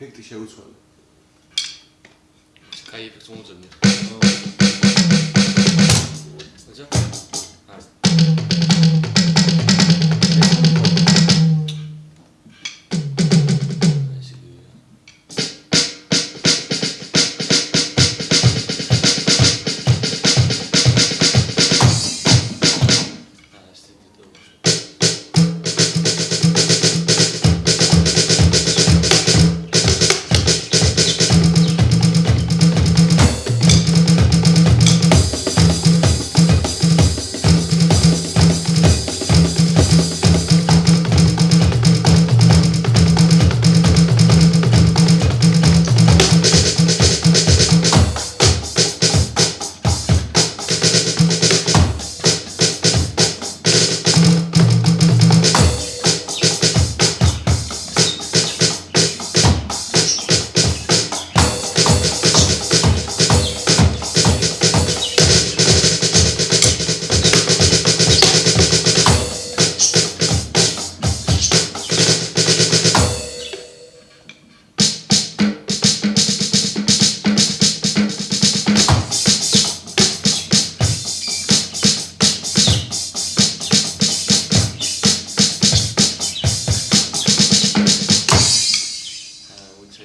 ეფექტი შეუცვალე. კაი ეფექტს მოუძებნი. აჯა? არა.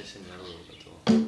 緒にやろうかと。